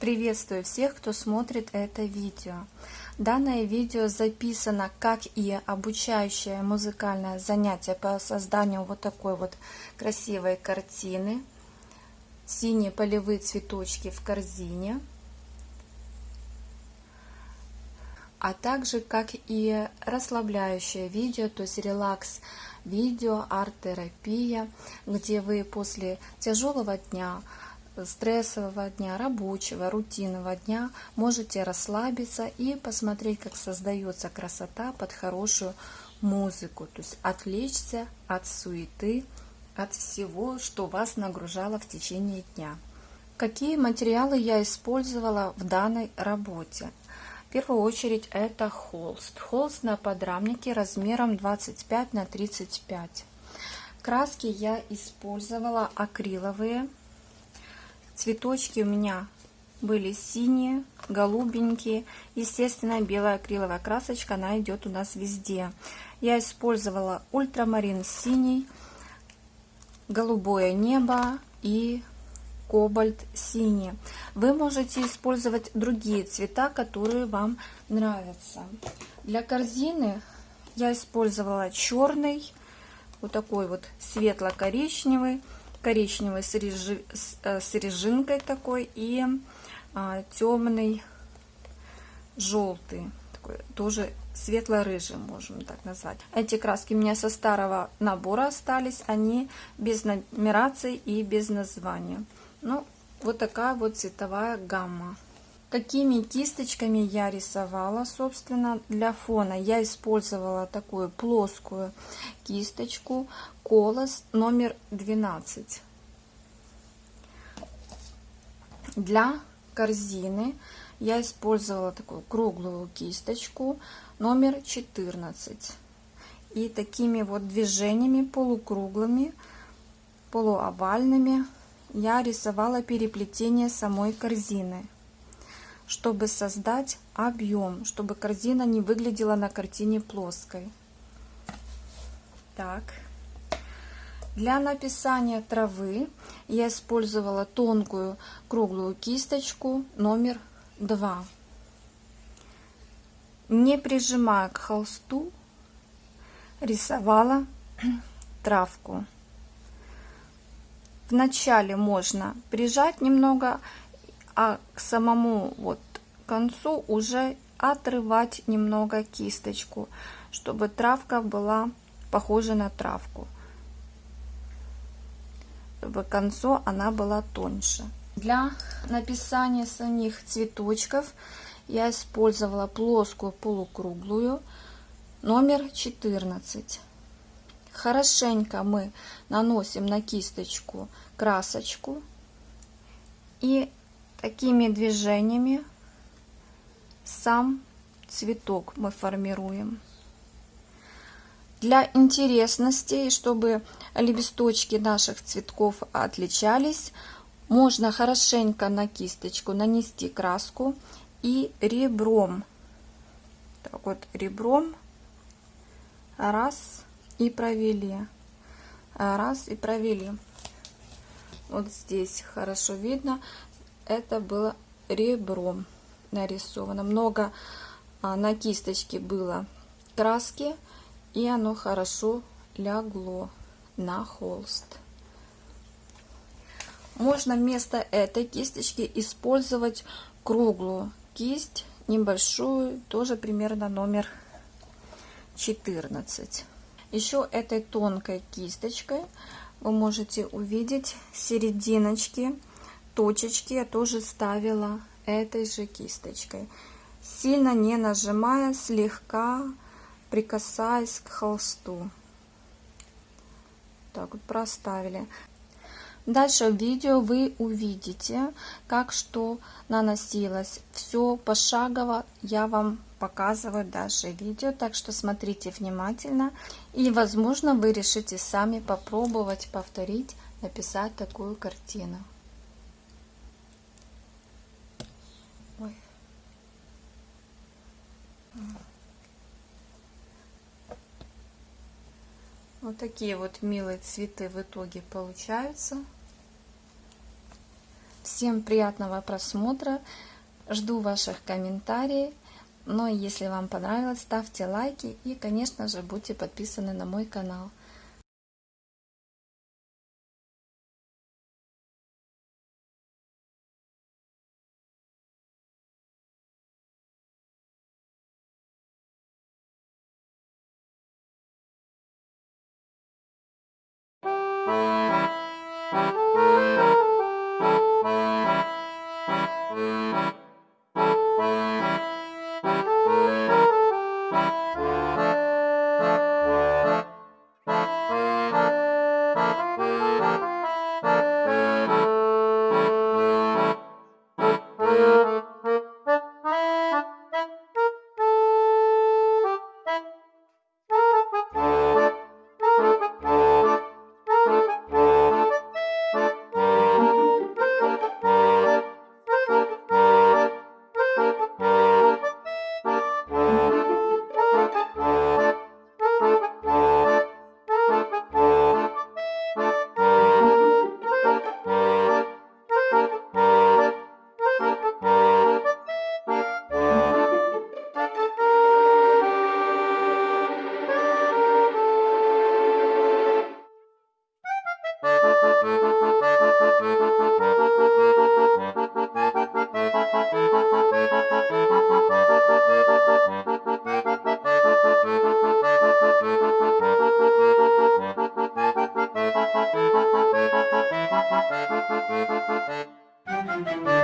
Приветствую всех, кто смотрит это видео. Данное видео записано как и обучающее музыкальное занятие по созданию вот такой вот красивой картины. Синие полевые цветочки в корзине. А также как и расслабляющее видео, то есть релакс видео, арт-терапия, где вы после тяжелого дня стрессового дня, рабочего, рутинного дня можете расслабиться и посмотреть, как создается красота под хорошую музыку. То есть отвлечься от суеты, от всего, что вас нагружало в течение дня. Какие материалы я использовала в данной работе? В первую очередь это холст. Холст на подрамнике размером 25 на 35. Краски я использовала акриловые Цветочки у меня были синие, голубенькие. Естественно, белая акриловая красочка, она идет у нас везде. Я использовала ультрамарин синий, голубое небо и кобальт синий. Вы можете использовать другие цвета, которые вам нравятся. Для корзины я использовала черный, вот такой вот светло-коричневый, коричневый с, режи, с, э, с режинкой такой и а, темный желтый такой тоже светло-рыжий можем так назвать. Эти краски у меня со старого набора остались они без нумерации и без названия. Ну вот такая вот цветовая гамма Какими кисточками я рисовала, собственно, для фона? Я использовала такую плоскую кисточку Колос номер 12. Для корзины я использовала такую круглую кисточку номер 14. И такими вот движениями полукруглыми, полуовальными я рисовала переплетение самой корзины чтобы создать объем, чтобы корзина не выглядела на картине плоской. Так. Для написания травы я использовала тонкую круглую кисточку номер 2. Не прижимая к холсту, рисовала травку. Вначале можно прижать немного а к самому вот концу уже отрывать немного кисточку, чтобы травка была похожа на травку. Чтобы к концу она была тоньше. Для написания самих цветочков я использовала плоскую полукруглую номер 14. Хорошенько мы наносим на кисточку красочку и Такими движениями сам цветок мы формируем. Для интересности, чтобы лепесточки наших цветков отличались, можно хорошенько на кисточку нанести краску и ребром. Так вот, ребром раз и провели. Раз и провели. Вот здесь хорошо видно это было ребром нарисовано. Много а, на кисточке было краски, и оно хорошо лягло на холст. Можно вместо этой кисточки использовать круглую кисть, небольшую, тоже примерно номер 14. Еще этой тонкой кисточкой вы можете увидеть серединочки точечки я тоже ставила этой же кисточкой. Сильно не нажимая, слегка прикасаясь к холсту. Так вот проставили. Дальше в видео вы увидите, как что наносилось. Все пошагово я вам показываю дальше видео, так что смотрите внимательно. И возможно вы решите сами попробовать повторить, написать такую картину. Вот такие вот милые цветы в итоге получаются. Всем приятного просмотра. Жду ваших комментариев. Но если вам понравилось, ставьте лайки и, конечно же, будьте подписаны на мой канал. Música